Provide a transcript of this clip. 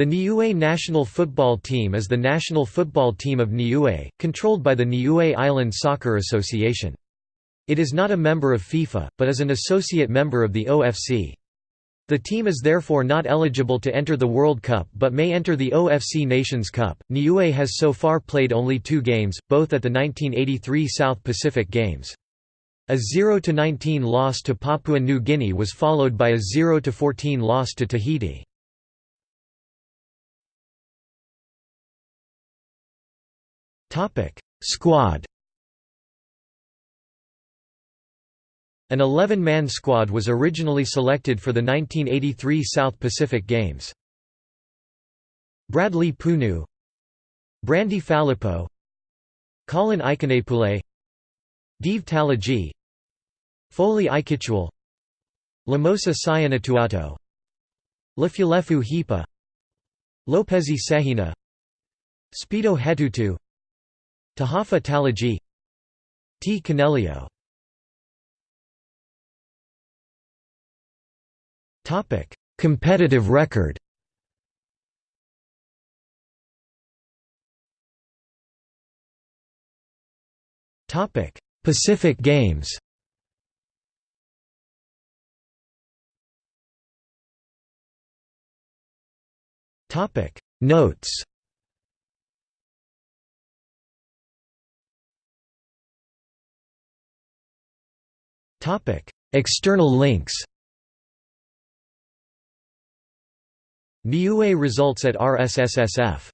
The Niue national football team is the national football team of Niue, controlled by the Niue Island Soccer Association. It is not a member of FIFA, but is an associate member of the OFC. The team is therefore not eligible to enter the World Cup but may enter the OFC Nations Cup. Niue has so far played only two games, both at the 1983 South Pacific Games. A 0–19 loss to Papua New Guinea was followed by a 0–14 loss to Tahiti. Squad An 11-man squad was originally selected for the 1983 South Pacific Games. Bradley Punu Brandy Phalippou Colin Ikonepule Dave Talagi Foley Ikichuel Lamosa Sayanatuato Lefulefu Hipa Lopezi Sehina Speedo Hetutu Tahafa Talagi T. Canelio. Competitive record. Pacific Games. Topic Notes External links Niue results at RSSSF